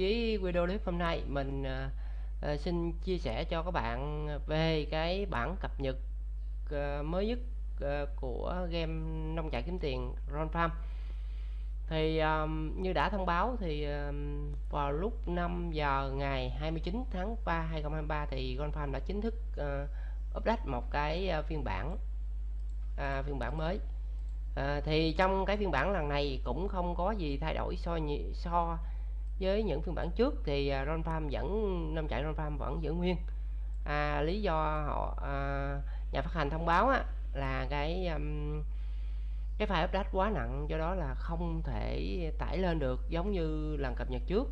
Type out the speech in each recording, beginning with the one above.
với video clip hôm nay mình uh, xin chia sẻ cho các bạn về cái bản cập nhật uh, mới nhất uh, của game nông trại kiếm tiền Ron Farm. Thì um, như đã thông báo thì um, vào lúc 5 giờ ngày 29 tháng 3 2023 thì Ron Farm đã chính thức uh, update một cái uh, phiên bản uh, phiên bản mới. Uh, thì trong cái phiên bản lần này cũng không có gì thay đổi so so với những phiên bản trước thì à, Ron Farm vẫn năm chạy Ron Farm vẫn giữ nguyên. À, lý do họ à, nhà phát hành thông báo á, là cái um, cái file update quá nặng do đó là không thể tải lên được giống như lần cập nhật trước.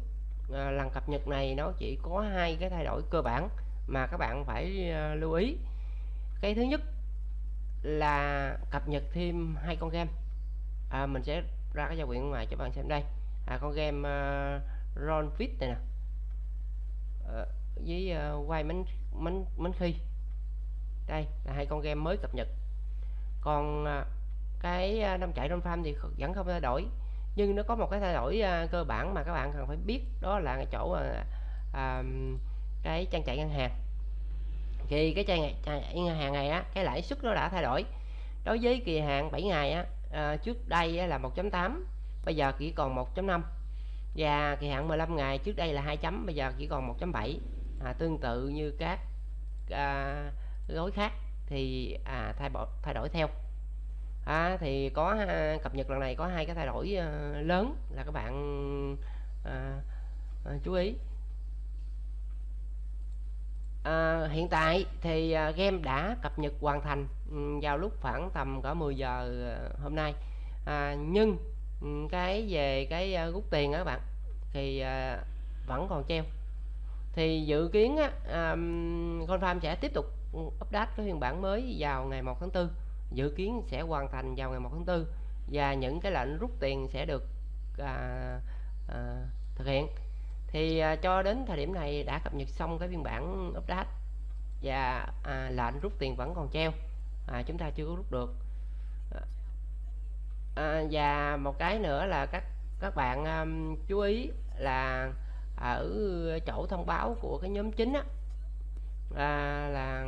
À, lần cập nhật này nó chỉ có hai cái thay đổi cơ bản mà các bạn phải uh, lưu ý. Cái thứ nhất là cập nhật thêm hai con game. À, mình sẽ ra cái giao diện ngoài cho bạn xem đây. À, con game uh, Ron Fit này nè. À, với ờ, uh, quay bánh bánh bánh khi đây là hai con game mới cập nhật. Còn uh, cái uh, năm chạy Ron Farm thì vẫn không thay đổi nhưng nó có một cái thay đổi uh, cơ bản mà các bạn cần phải biết đó là cái chỗ uh, uh, cái trang chạy ngân hàng. Thì cái trang, trang ngân hàng này á cái lãi suất nó đã thay đổi. Đối với kỳ hạn 7 ngày á à, trước đây á, là 1.8 bây giờ chỉ còn 1.5 và kỳ hạn 15 ngày trước đây là 2 chấm bây giờ chỉ còn 1.7 à, tương tự như các à, gói khác thì à, thay bỏ thay đổi theo. À, thì có à, cập nhật lần này có hai cái thay đổi à, lớn là các bạn à, à, chú ý. À, hiện tại thì à, game đã cập nhật hoàn thành um, vào lúc khoảng tầm cả 10 giờ à, hôm nay. À, nhưng ừ, cái về cái à, rút tiền đó các bạn thì à, vẫn còn treo. Thì dự kiến á à, um, Confirm sẽ tiếp tục update cái phiên bản mới vào ngày 1 tháng 4 dự kiến sẽ hoàn thành vào ngày 1 tháng 4 và những cái lệnh rút tiền sẽ được à, à, thực hiện. Thì à, cho đến thời điểm này đã cập nhật xong cái phiên bản update và à, lệnh rút tiền vẫn còn treo. À, chúng ta chưa có rút được. À, và một cái nữa là các các bạn um, chú ý là ở chỗ thông báo của cái nhóm chính á à, là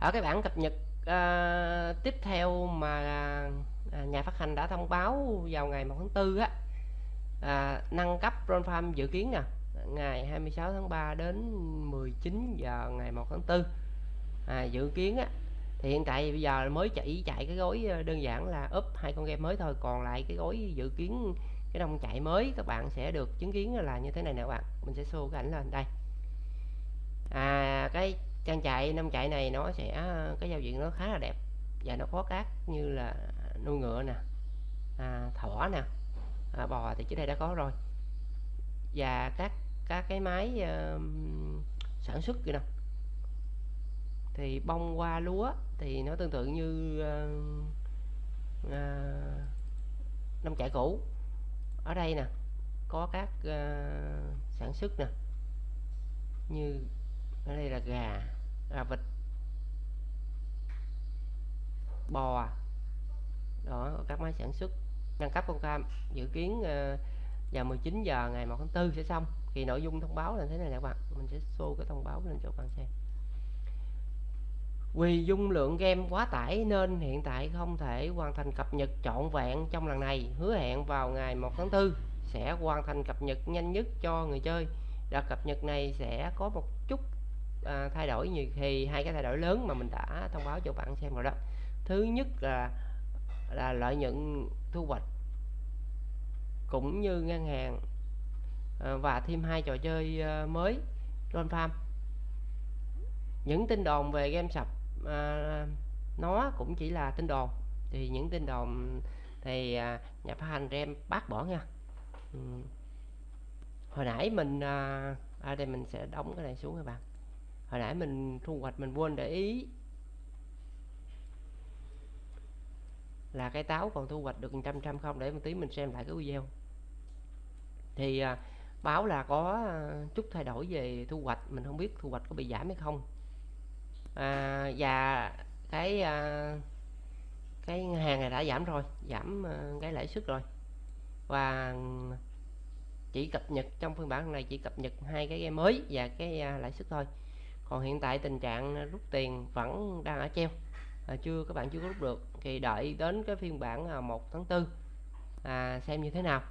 ở cái bản cập nhật à, tiếp theo mà à, nhà phát hành đã thông báo vào ngày 1 tháng 4 á à, nâng cấp Ron Farm dự kiến nè ngày 26 tháng 3 đến 19 giờ ngày 1 tháng 4 à, dự kiến á thì hiện tại bây giờ mới chỉ chạy cái gói ờ, đơn giản là up hai con game mới thôi còn lại cái gói dự kiến cái đông chạy mới các bạn sẽ được chứng kiến là như thế này nè các bạn. Mình sẽ show cái ảnh lên đây. À cái trang chạy năm chạy này nó sẽ à, cái giao diện nó khá là đẹp và nó có các như là nuôi ngựa nè à, thỏ nè à, bò thì trước đây đã có rồi. Và các các cái máy uh, sản xuất kìa nè thì bông hoa lúa thì nó tương tự như uh, uh, nông trại cũ. Ở đây nè có các uh, sản xuất nè như ở đây là gà gà vịt bò đó các máy sản xuất. Nâng cấp con cam dự kiến uh, vào 19 giờ ngày 1 tháng 4 sẽ xong. Thì nội dung thông báo là thế này nè các bạn mình sẽ show cái thông báo lên cho các bạn xem vì dung lượng game quá tải nên hiện tại không thể hoàn thành cập nhật trọn vẹn trong lần này. Hứa hẹn vào ngày 1 tháng 4 sẽ hoàn thành cập nhật nhanh nhất cho người chơi. Đợt cập nhật này sẽ có một chút à, thay đổi. Như thì hai cái thay đổi lớn mà mình đã thông báo cho bạn xem rồi đó. Thứ nhất là là lợi nhuận thu hoạch cũng như ngân hàng à, và thêm hai trò chơi à, mới. Ron Farm những tin đồn về game sập à, nó cũng chỉ là tin đồn. Thì những tin đồn thì à, nhà phát hành em bác bỏ nha. Ừ. hồi nãy mình à, ở đây mình sẽ đóng cái này xuống các bạn. Hồi nãy mình thu hoạch mình quên để ý là cái táo còn thu hoạch được trăm trăm không? Để một tí mình xem lại cái video. Thì à, báo là có à, chút thay đổi về thu hoạch. Mình không biết thu hoạch có bị giảm hay không à, và cái à, cái ngân hàng này đã giảm rồi giảm à, cái lãi suất rồi. Và chỉ cập nhật trong phiên bản này chỉ cập nhật hai cái game mới và cái à, lãi suất thôi. Còn hiện tại tình trạng rút tiền vẫn đang ở treo. À, chưa các bạn chưa có rút được thì đợi đến cái phiên bản à, 1 tháng 4 à, xem như thế nào.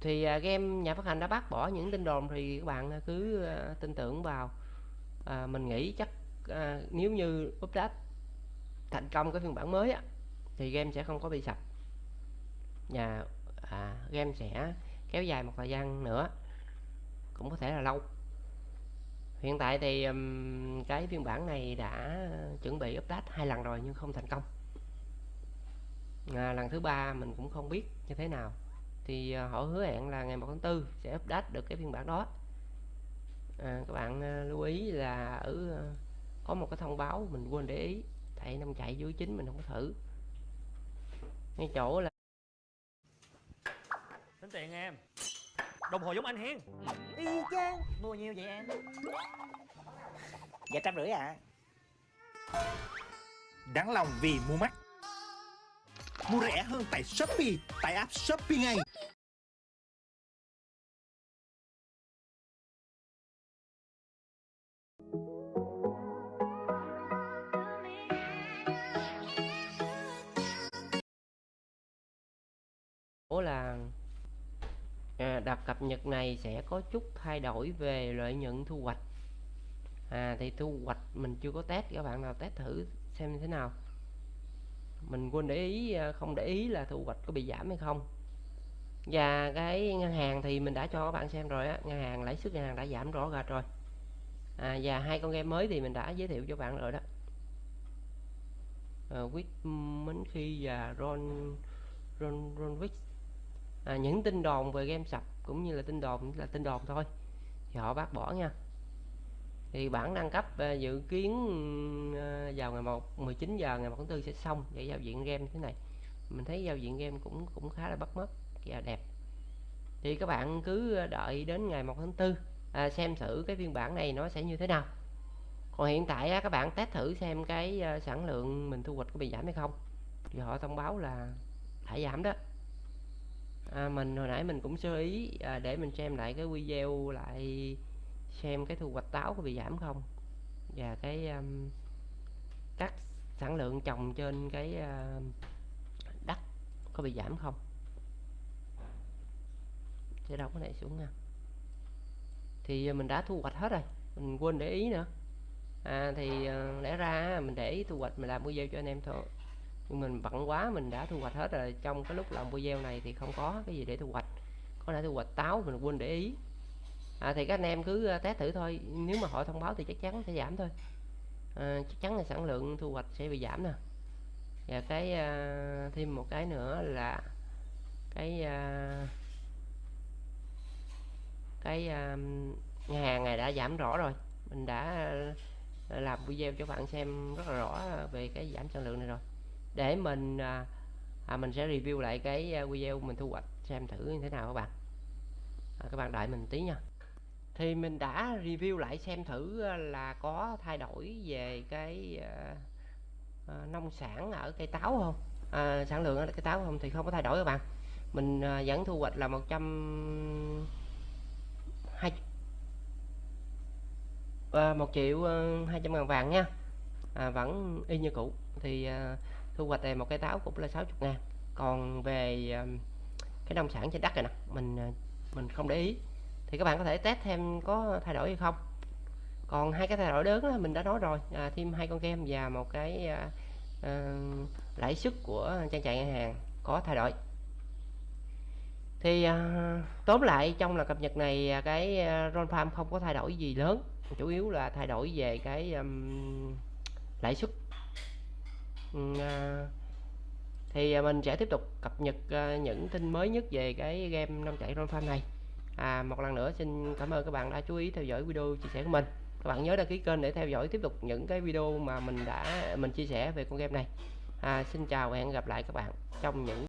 Thì à, game nhà phát hành đã bác bỏ những tin đồn thì các bạn à, cứ à, tin tưởng vào à, mình nghĩ chắc à, nếu như update thành công cái phiên bản mới á, thì game sẽ không có bị sập. Nhà à, game sẽ kéo dài một thời gian nữa cũng có thể là lâu. Hiện tại thì um, cái phiên bản này đã chuẩn bị update hai lần rồi nhưng không thành công. À, lần thứ ba mình cũng không biết như thế nào. Thì uh, họ hứa hẹn là ngày 1 tháng 4 sẽ update được cái phiên bản đó. À, các bạn uh, lưu ý là ở uh, có một cái thông báo mình quên để ý. Tại năm chạy dưới chính mình không có thử. Ngay chỗ là tính tiền em. Đồng hồ giống anh hen y chang. Mua nhiêu vậy em? Dạ trăm rưỡi à Đáng lòng vì mua mắc. Mua rẻ hơn tại Shopee Tại app Shopee ngay đợt cập nhật này sẽ có chút thay đổi về lợi nhuận thu hoạch. À thì thu hoạch mình chưa có test các bạn nào test thử xem thế nào. Mình quên để ý à, không để ý là thu hoạch có bị giảm hay không. Và cái ngân hàng thì mình đã cho các bạn xem rồi á ngân hàng lãi suất ngân hàng đã giảm rõ rệt rồi. À, và hai con game mới thì mình đã giới thiệu cho bạn rồi đó. À, uh, mến khi và ron ron ronwick à, những tin đồn về game sập cũng như là tin đồn là tin đồn thôi. Thì họ bác bỏ nha. Thì bản đăng cấp à, dự kiến à, vào ngày 1 19 giờ ngày 1 tháng 4 sẽ xong để giao diện game thế này. Mình thấy giao diện game cũng cũng khá là bắt mắt và đẹp. Thì các bạn cứ à, đợi đến ngày 1 tháng 4 à, xem thử cái phiên bản này nó sẽ như thế nào. Còn hiện tại á, các bạn test thử xem cái à, sản lượng mình thu hoạch có bị giảm hay không. Thì họ thông báo là đã giảm đó à, mình hồi nãy mình cũng sơ ý à, để mình xem lại cái video lại xem cái thu hoạch táo có bị giảm không? Và cái um, các sản lượng trồng trên cái uh, đất có bị giảm không? Sẽ đâu có này xuống nha. Thì mình đã thu hoạch hết rồi mình quên để ý nữa. À, thì uh, lẽ ra mình để ý thu hoạch mình làm video cho anh em thôi nhưng mình bận quá mình đã thu hoạch hết rồi. Trong cái lúc làm video này thì không có cái gì để thu hoạch. Có thể thu hoạch táo mình quên để ý. À, thì các anh em cứ à, test thử thôi. Nếu mà họ thông báo thì chắc chắn sẽ giảm thôi. À, chắc chắn là sản lượng thu hoạch sẽ bị giảm nè. Và cái à, thêm một cái nữa là cái à, cái à, hàng này đã giảm rõ rồi. Mình đã à, làm video cho bạn xem rất là rõ về cái giảm sản lượng này rồi để mình à, à, mình sẽ review lại cái à, video mình thu hoạch xem thử như thế nào các bạn. À, các bạn đợi mình tí nha. Thì mình đã review lại xem thử à, là có thay đổi về cái à, à, nông sản ở cây táo không? À, sản lượng ở cây táo không thì không có thay đổi các bạn. Mình à, vẫn thu hoạch là 100 hai à, 1 triệu à, 200 ngàn vàng nha. À, vẫn y như cũ. Thì à, thu hoạch này một cây táo cũng là 60 ngàn. Còn về ờ, cái nông sản trên đất này nè mình ờ, mình không để ý. Thì các bạn có thể test thêm có thay đổi hay không. Còn hai cái thay đổi lớn đó, mình đã nói rồi à, thêm hai con kem và một cái à, à, lãi suất của trang trại ngân hàng có thay đổi. Thì à, tóm lại trong là cập nhật này à, cái Ron Farm không có thay đổi gì lớn. Chủ yếu là thay đổi về cái um, lãi suất. Ừ, à, thì à, mình sẽ tiếp tục cập nhật à, những tin mới nhất về cái game năm chạy Ron Farm này. À, một lần nữa xin cảm ơn các bạn đã chú ý theo dõi video chia sẻ của mình. Các bạn nhớ đăng ký kênh để theo dõi tiếp tục những cái video mà mình đã mình chia sẻ về con game này. À, xin chào và hẹn gặp lại các bạn trong những